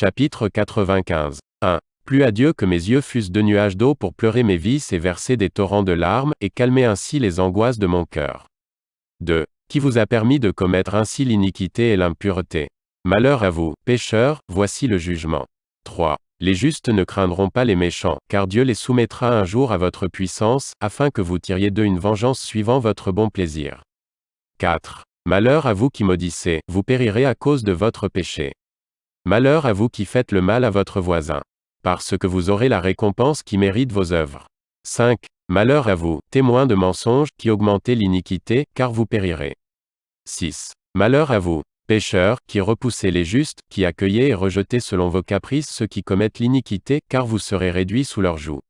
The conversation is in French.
Chapitre 95. 1. Plus à Dieu que mes yeux fussent deux nuages d'eau pour pleurer mes vices et verser des torrents de larmes, et calmer ainsi les angoisses de mon cœur. 2. Qui vous a permis de commettre ainsi l'iniquité et l'impureté Malheur à vous, pécheurs, voici le jugement. 3. Les justes ne craindront pas les méchants, car Dieu les soumettra un jour à votre puissance, afin que vous tiriez d'eux une vengeance suivant votre bon plaisir. 4. Malheur à vous qui maudissez, vous périrez à cause de votre péché. Malheur à vous qui faites le mal à votre voisin. Parce que vous aurez la récompense qui mérite vos œuvres. 5. Malheur à vous, témoins de mensonges, qui augmentez l'iniquité, car vous périrez. 6. Malheur à vous, pécheurs, qui repoussez les justes, qui accueillez et rejetez selon vos caprices ceux qui commettent l'iniquité, car vous serez réduits sous leur joug.